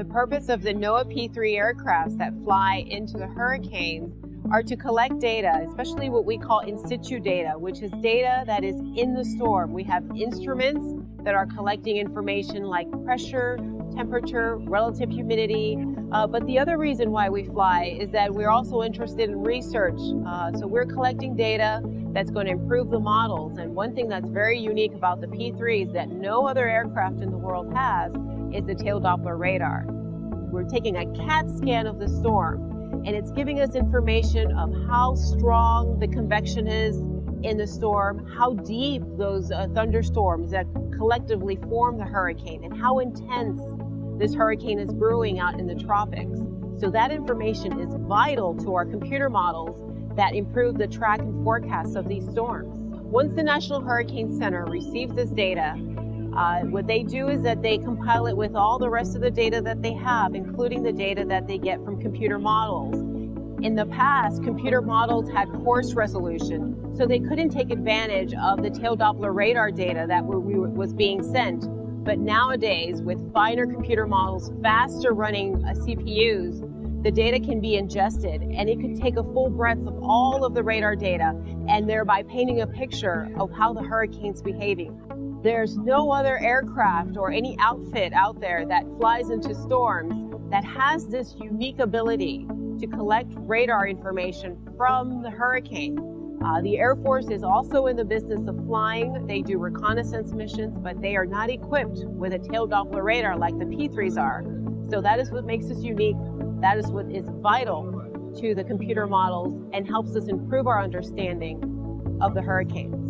The purpose of the NOAA P-3 aircrafts that fly into the hurricanes are to collect data, especially what we call in situ data, which is data that is in the storm. We have instruments that are collecting information like pressure, temperature, relative humidity. Uh, but the other reason why we fly is that we're also interested in research. Uh, so we're collecting data that's going to improve the models. And one thing that's very unique about the P-3s that no other aircraft in the world has is the tail Doppler radar. We're taking a CAT scan of the storm, and it's giving us information of how strong the convection is in the storm, how deep those uh, thunderstorms that collectively form the hurricane, and how intense this hurricane is brewing out in the tropics. So that information is vital to our computer models that improve the track and forecast of these storms. Once the National Hurricane Center receives this data, uh, what they do is that they compile it with all the rest of the data that they have, including the data that they get from computer models. In the past, computer models had coarse resolution, so they couldn't take advantage of the tail Doppler radar data that was being sent. But nowadays, with finer computer models, faster running uh, CPUs, the data can be ingested and it could take a full breadth of all of the radar data and thereby painting a picture of how the hurricane's behaving. There's no other aircraft or any outfit out there that flies into storms that has this unique ability to collect radar information from the hurricane. Uh, the Air Force is also in the business of flying. They do reconnaissance missions, but they are not equipped with a tail Doppler radar like the P-3s are. So that is what makes us unique. That is what is vital to the computer models and helps us improve our understanding of the hurricanes.